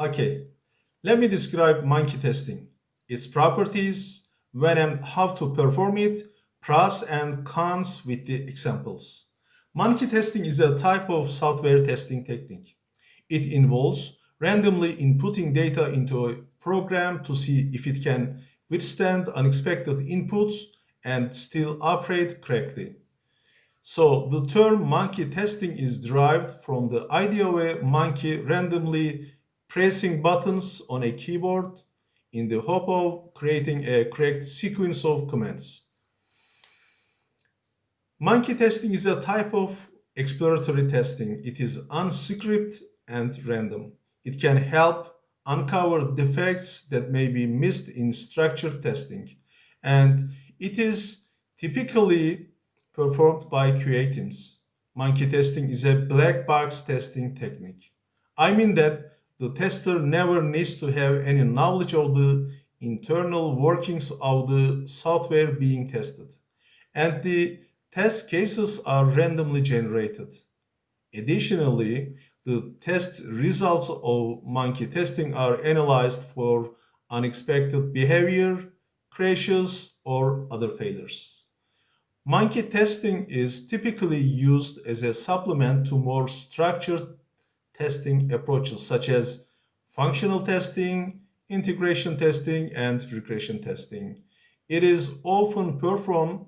Okay, let me describe monkey testing, its properties, when and how to perform it, pros and cons with the examples. Monkey testing is a type of software testing technique. It involves randomly inputting data into a program to see if it can withstand unexpected inputs and still operate correctly. So the term monkey testing is derived from the idea of a monkey randomly pressing buttons on a keyboard in the hope of creating a correct sequence of commands. Monkey testing is a type of exploratory testing. It is unscripted and random. It can help uncover defects that may be missed in structured testing. And it is typically performed by QA teams. Monkey testing is a black box testing technique. I mean that the tester never needs to have any knowledge of the internal workings of the software being tested. And the test cases are randomly generated. Additionally, the test results of monkey testing are analyzed for unexpected behavior, crashes, or other failures. Monkey testing is typically used as a supplement to more structured testing approaches such as functional testing, integration testing, and regression testing. It is often performed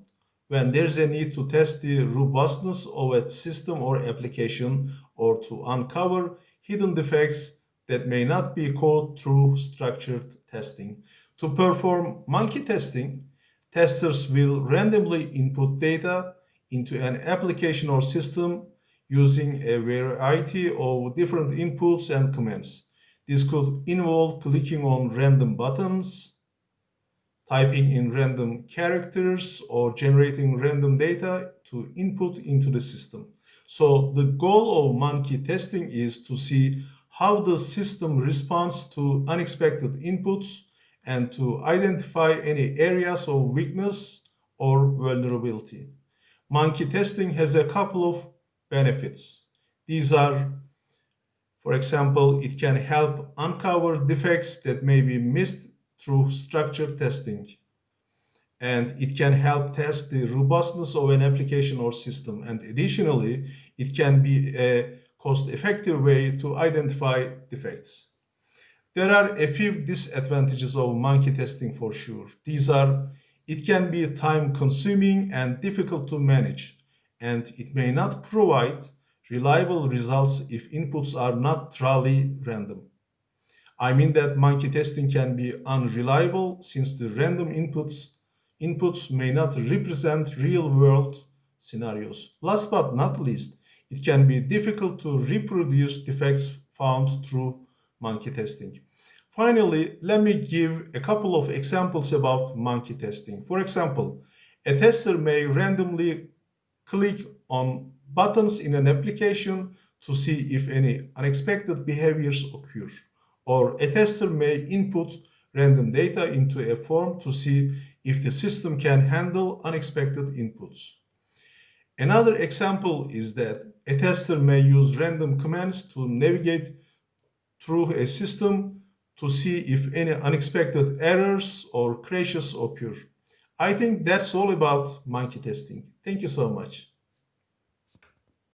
when there's a need to test the robustness of a system or application or to uncover hidden defects that may not be caught through structured testing. To perform monkey testing, testers will randomly input data into an application or system using a variety of different inputs and commands. This could involve clicking on random buttons, typing in random characters, or generating random data to input into the system. So the goal of monkey testing is to see how the system responds to unexpected inputs and to identify any areas of weakness or vulnerability. Monkey testing has a couple of benefits. These are, for example, it can help uncover defects that may be missed through structured testing. And it can help test the robustness of an application or system. And additionally, it can be a cost-effective way to identify defects. There are a few disadvantages of monkey testing for sure. These are, it can be time consuming and difficult to manage, and it may not provide reliable results if inputs are not truly random. I mean that monkey testing can be unreliable since the random inputs, inputs may not represent real world scenarios. Last but not least, it can be difficult to reproduce defects found through monkey testing. Finally, let me give a couple of examples about monkey testing. For example, a tester may randomly click on buttons in an application to see if any unexpected behaviors occur. Or a tester may input random data into a form to see if the system can handle unexpected inputs. Another example is that a tester may use random commands to navigate through a system to see if any unexpected errors or crashes occur. I think that's all about monkey testing. Thank you so much.